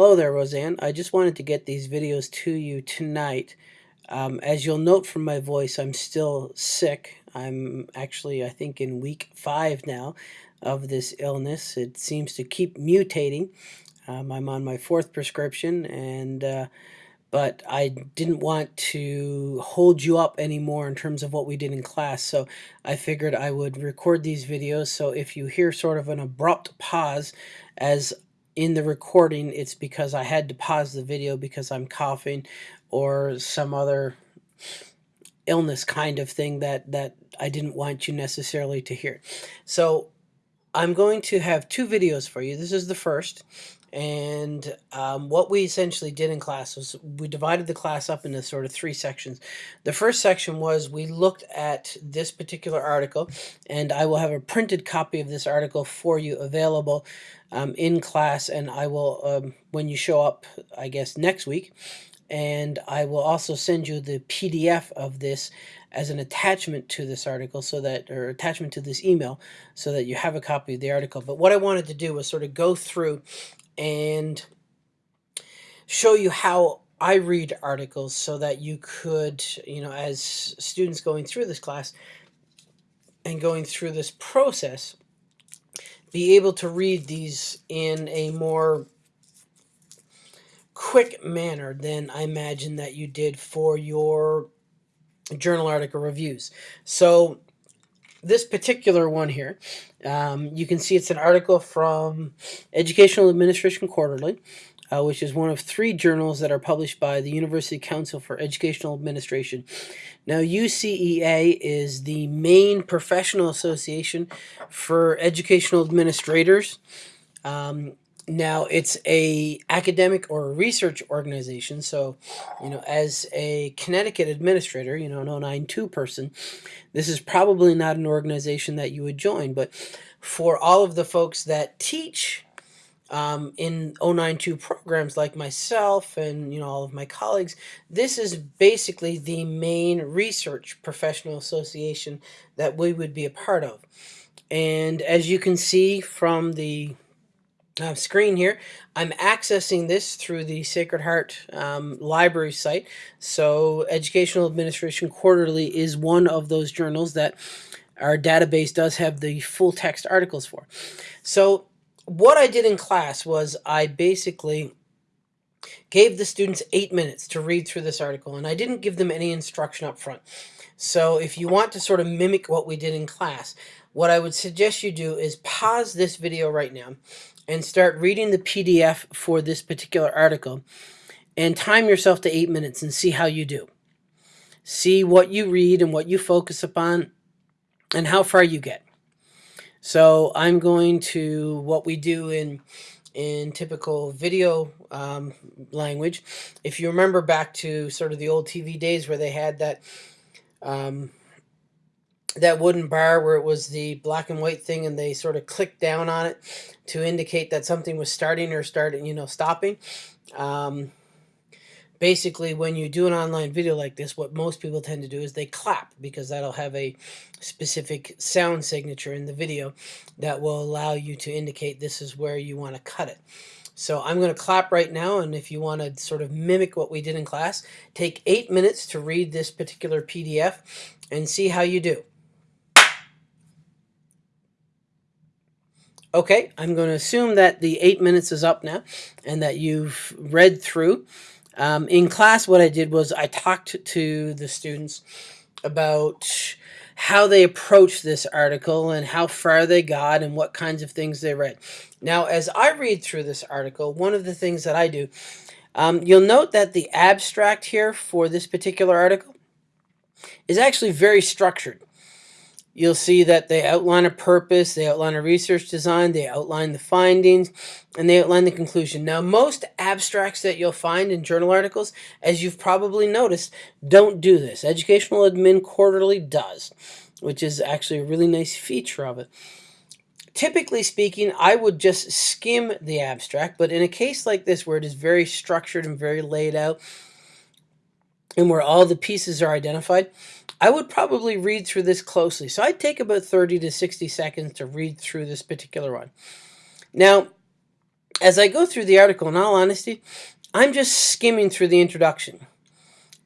Hello there, Roseanne. I just wanted to get these videos to you tonight. Um, as you'll note from my voice, I'm still sick. I'm actually, I think, in week five now of this illness. It seems to keep mutating. Um, I'm on my fourth prescription, and uh, but I didn't want to hold you up anymore in terms of what we did in class. So I figured I would record these videos. So if you hear sort of an abrupt pause as in the recording, it's because I had to pause the video because I'm coughing or some other illness kind of thing that, that I didn't want you necessarily to hear. So I'm going to have two videos for you. This is the first. And um, what we essentially did in class was we divided the class up into sort of three sections. The first section was we looked at this particular article, and I will have a printed copy of this article for you available um, in class, and I will, um, when you show up, I guess, next week, and I will also send you the PDF of this as an attachment to this article so that or attachment to this email so that you have a copy of the article. But what I wanted to do was sort of go through and show you how I read articles so that you could you know as students going through this class and going through this process be able to read these in a more quick manner than I imagine that you did for your journal article reviews. So this particular one here, um, you can see it's an article from Educational Administration Quarterly uh, which is one of three journals that are published by the University Council for Educational Administration. Now, UCEA is the main professional association for educational administrators. Um, now, it's a academic or research organization, so, you know, as a Connecticut administrator, you know, an 092 person, this is probably not an organization that you would join, but for all of the folks that teach um, in 092 programs like myself and you know all of my colleagues this is basically the main research professional association that we would be a part of. And as you can see from the uh, screen here I'm accessing this through the Sacred Heart um, library site. So Educational Administration Quarterly is one of those journals that our database does have the full text articles for. So what I did in class was I basically gave the students eight minutes to read through this article, and I didn't give them any instruction up front. So if you want to sort of mimic what we did in class, what I would suggest you do is pause this video right now and start reading the PDF for this particular article and time yourself to eight minutes and see how you do. See what you read and what you focus upon and how far you get. So I'm going to what we do in in typical video um, language. If you remember back to sort of the old TV days where they had that um, that wooden bar where it was the black and white thing and they sort of clicked down on it to indicate that something was starting or starting, you know, stopping. Um, basically when you do an online video like this, what most people tend to do is they clap because that'll have a specific sound signature in the video that will allow you to indicate this is where you want to cut it. So I'm going to clap right now, and if you want to sort of mimic what we did in class, take eight minutes to read this particular PDF and see how you do. Okay, I'm going to assume that the eight minutes is up now and that you've read through um, in class, what I did was I talked to the students about how they approached this article and how far they got and what kinds of things they read. Now, as I read through this article, one of the things that I do, um, you'll note that the abstract here for this particular article is actually very structured you'll see that they outline a purpose, they outline a research design, they outline the findings, and they outline the conclusion. Now, most abstracts that you'll find in journal articles, as you've probably noticed, don't do this. Educational Admin Quarterly does, which is actually a really nice feature of it. Typically speaking, I would just skim the abstract, but in a case like this where it is very structured and very laid out, and where all the pieces are identified, I would probably read through this closely. So I'd take about 30 to 60 seconds to read through this particular one. Now, as I go through the article, in all honesty, I'm just skimming through the introduction.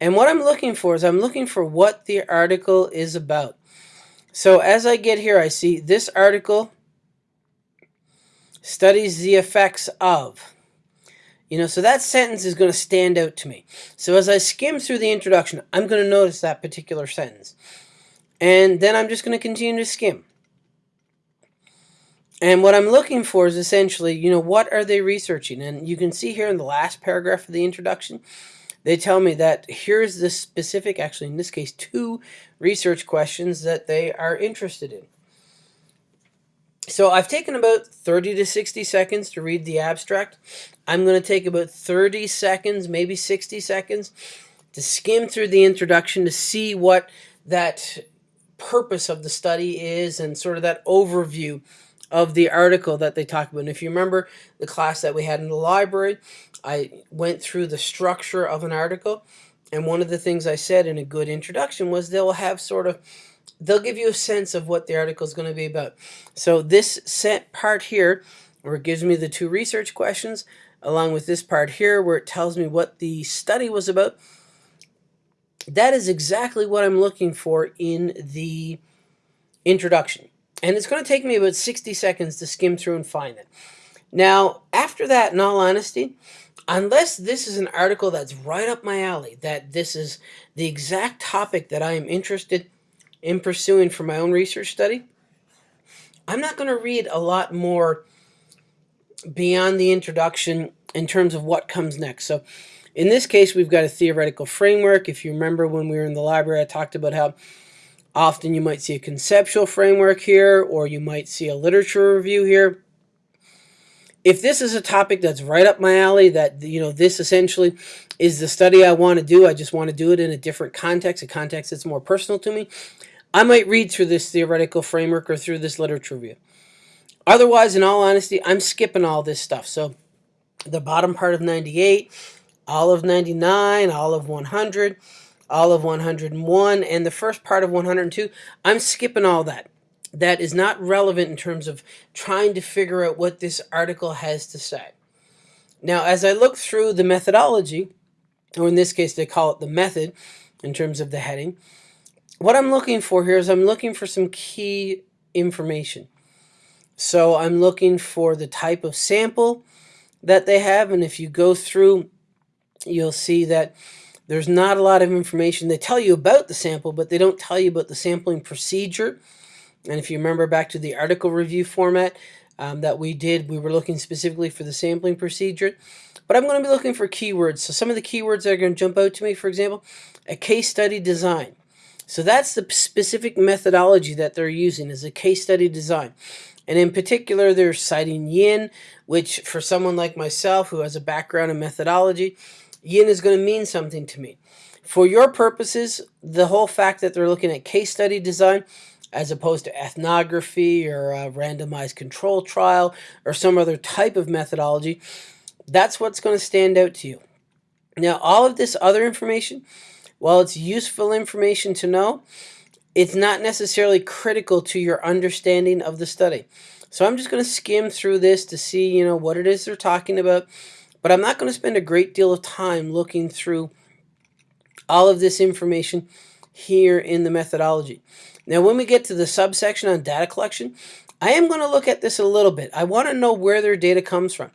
And what I'm looking for is I'm looking for what the article is about. So as I get here, I see this article studies the effects of. You know, so that sentence is going to stand out to me. So as I skim through the introduction, I'm going to notice that particular sentence. And then I'm just going to continue to skim. And what I'm looking for is essentially, you know, what are they researching? And you can see here in the last paragraph of the introduction, they tell me that here's the specific, actually in this case, two research questions that they are interested in. So I've taken about 30 to 60 seconds to read the abstract. I'm going to take about 30 seconds, maybe 60 seconds, to skim through the introduction to see what that purpose of the study is and sort of that overview of the article that they talk about. And if you remember the class that we had in the library, I went through the structure of an article. And one of the things I said in a good introduction was they'll have sort of they'll give you a sense of what the article is going to be about. So this set part here, where it gives me the two research questions, along with this part here, where it tells me what the study was about, that is exactly what I'm looking for in the introduction. And it's going to take me about 60 seconds to skim through and find it. Now, after that, in all honesty, unless this is an article that's right up my alley, that this is the exact topic that I am interested in pursuing for my own research study, I'm not going to read a lot more beyond the introduction in terms of what comes next. So in this case, we've got a theoretical framework. If you remember when we were in the library, I talked about how often you might see a conceptual framework here, or you might see a literature review here. If this is a topic that's right up my alley, that, you know, this essentially is the study I want to do, I just want to do it in a different context, a context that's more personal to me, I might read through this theoretical framework or through this literature review. Otherwise, in all honesty, I'm skipping all this stuff. So the bottom part of 98, all of 99, all of 100, all of 101, and the first part of 102, I'm skipping all that. That is not relevant in terms of trying to figure out what this article has to say. Now, as I look through the methodology, or in this case, they call it the method in terms of the heading, what I'm looking for here is I'm looking for some key information. So I'm looking for the type of sample that they have. And if you go through, you'll see that there's not a lot of information. They tell you about the sample, but they don't tell you about the sampling procedure. And if you remember back to the article review format um, that we did, we were looking specifically for the sampling procedure. But I'm going to be looking for keywords. So some of the keywords that are going to jump out to me, for example, a case study design. So that's the specific methodology that they're using is a case study design. And in particular, they're citing Yin, which for someone like myself who has a background in methodology, Yin is going to mean something to me. For your purposes, the whole fact that they're looking at case study design as opposed to ethnography or a randomized control trial or some other type of methodology, that's what's going to stand out to you. Now, all of this other information while it's useful information to know, it's not necessarily critical to your understanding of the study. So I'm just going to skim through this to see, you know, what it is they're talking about. But I'm not going to spend a great deal of time looking through all of this information here in the methodology. Now, when we get to the subsection on data collection, I am going to look at this a little bit. I want to know where their data comes from.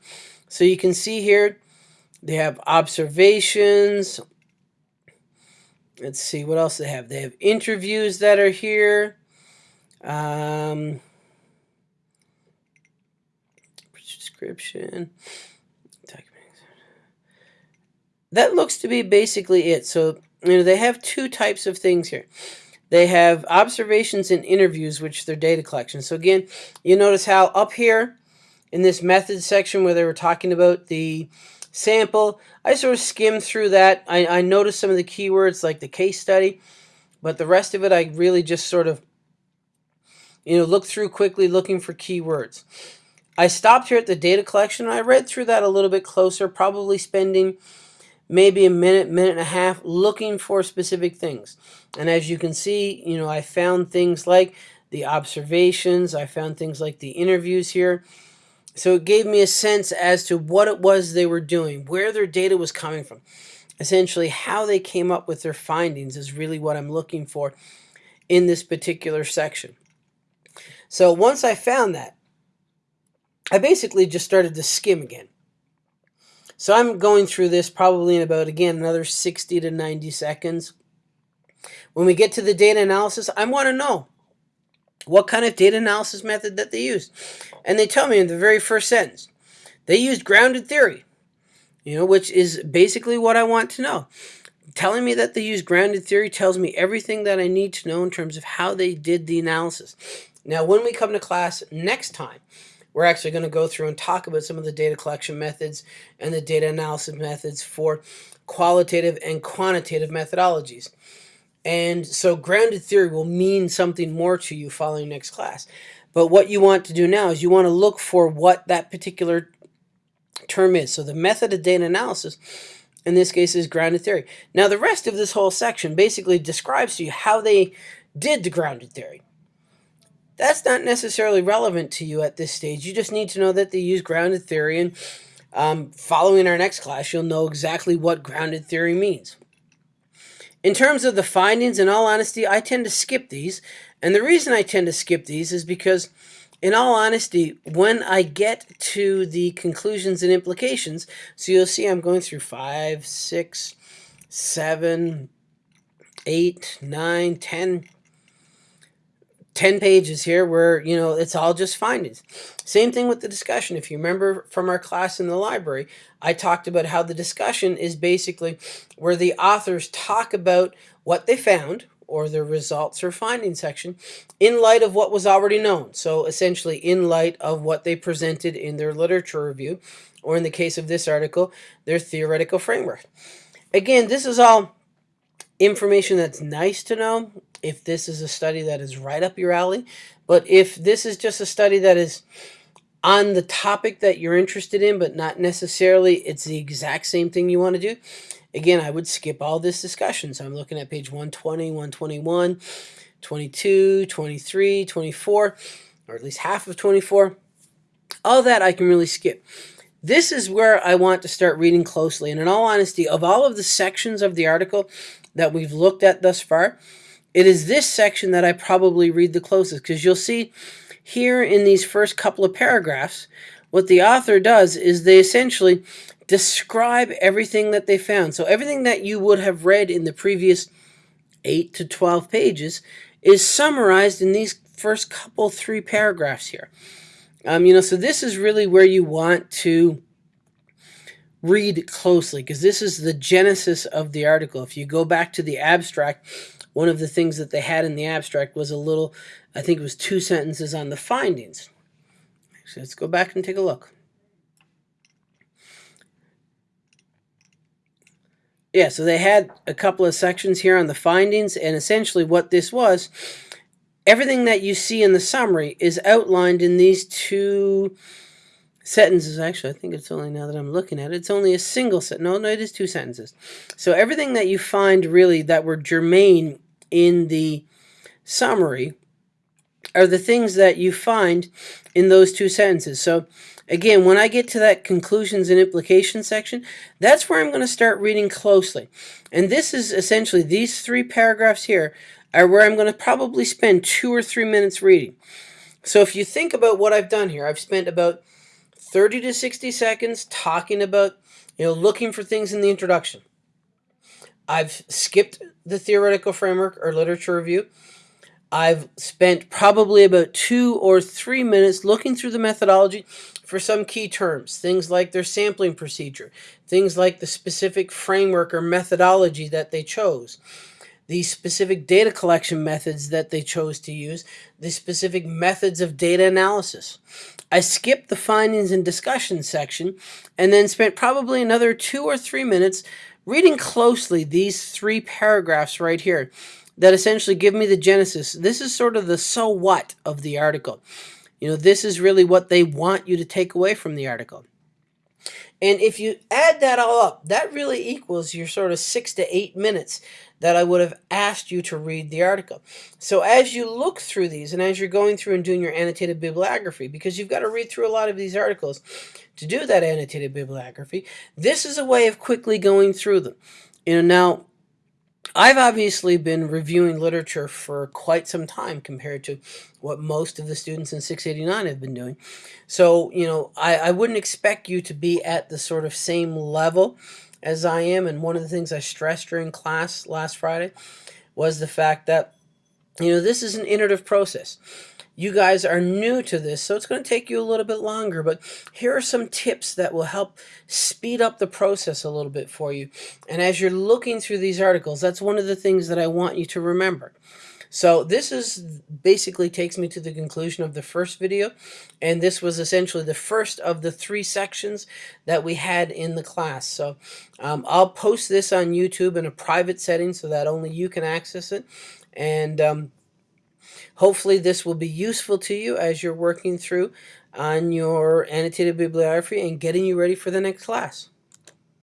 So you can see here, they have observations, let's see what else they have. They have interviews that are here. Um, description. That looks to be basically it. So, you know, they have two types of things here. They have observations and interviews, which they're data collection. So again, you notice how up here in this method section where they were talking about the sample. I sort of skimmed through that. I, I noticed some of the keywords like the case study, but the rest of it I really just sort of, you know, looked through quickly looking for keywords. I stopped here at the data collection. I read through that a little bit closer, probably spending maybe a minute, minute and a half looking for specific things. And as you can see, you know, I found things like the observations. I found things like the interviews here. So it gave me a sense as to what it was they were doing, where their data was coming from. Essentially, how they came up with their findings is really what I'm looking for in this particular section. So once I found that, I basically just started to skim again. So I'm going through this probably in about, again, another 60 to 90 seconds. When we get to the data analysis, I want to know what kind of data analysis method that they used. And they tell me in the very first sentence, they used grounded theory, you know, which is basically what I want to know. Telling me that they use grounded theory tells me everything that I need to know in terms of how they did the analysis. Now, when we come to class next time, we're actually going to go through and talk about some of the data collection methods and the data analysis methods for qualitative and quantitative methodologies. And so grounded theory will mean something more to you following next class. But what you want to do now is you want to look for what that particular term is. So the method of data analysis, in this case, is grounded theory. Now the rest of this whole section basically describes to you how they did the grounded theory. That's not necessarily relevant to you at this stage. You just need to know that they use grounded theory and um, following our next class, you'll know exactly what grounded theory means. In terms of the findings, in all honesty, I tend to skip these. And the reason I tend to skip these is because, in all honesty, when I get to the conclusions and implications, so you'll see I'm going through five, six, seven, eight, nine, ten, 10 pages here where, you know, it's all just findings. Same thing with the discussion. If you remember from our class in the library, I talked about how the discussion is basically where the authors talk about what they found or their results or finding section in light of what was already known. So essentially in light of what they presented in their literature review, or in the case of this article, their theoretical framework. Again, this is all information that's nice to know if this is a study that is right up your alley. But if this is just a study that is on the topic that you're interested in, but not necessarily it's the exact same thing you want to do, again, I would skip all this discussion. So I'm looking at page 120, 121, 22, 23, 24, or at least half of 24. All that I can really skip. This is where I want to start reading closely. And in all honesty, of all of the sections of the article that we've looked at thus far, it is this section that I probably read the closest because you'll see here in these first couple of paragraphs, what the author does is they essentially describe everything that they found. So everything that you would have read in the previous 8 to 12 pages is summarized in these first couple three paragraphs here. Um, you know, so this is really where you want to read closely because this is the genesis of the article. If you go back to the abstract, one of the things that they had in the abstract was a little, I think it was two sentences on the findings. So let's go back and take a look. Yeah, so they had a couple of sections here on the findings, and essentially what this was, everything that you see in the summary is outlined in these two sentences. Actually, I think it's only now that I'm looking at it, it's only a single sentence. No, no, it is two sentences. So everything that you find really that were germane in the summary are the things that you find in those two sentences. So again, when I get to that conclusions and implications section, that's where I'm going to start reading closely. And this is essentially, these three paragraphs here are where I'm going to probably spend two or three minutes reading. So if you think about what I've done here, I've spent about 30 to 60 seconds talking about, you know, looking for things in the introduction. I've skipped the theoretical framework or literature review. I've spent probably about two or three minutes looking through the methodology for some key terms, things like their sampling procedure, things like the specific framework or methodology that they chose, the specific data collection methods that they chose to use, the specific methods of data analysis. I skipped the findings and discussion section and then spent probably another two or three minutes reading closely these three paragraphs right here that essentially give me the genesis. This is sort of the so what of the article. You know, this is really what they want you to take away from the article. And if you add that all up, that really equals your sort of six to eight minutes that I would have asked you to read the article. So as you look through these and as you're going through and doing your annotated bibliography, because you've got to read through a lot of these articles to do that annotated bibliography, this is a way of quickly going through them. You know, now I've obviously been reviewing literature for quite some time compared to what most of the students in 689 have been doing. So, you know, I, I wouldn't expect you to be at the sort of same level as I am. And one of the things I stressed during class last Friday was the fact that, you know, this is an iterative process. You guys are new to this, so it's going to take you a little bit longer, but here are some tips that will help speed up the process a little bit for you. And as you're looking through these articles, that's one of the things that I want you to remember. So this is basically takes me to the conclusion of the first video. And this was essentially the first of the three sections that we had in the class. So um, I'll post this on YouTube in a private setting so that only you can access it. And um, Hopefully this will be useful to you as you're working through on your annotated bibliography and getting you ready for the next class.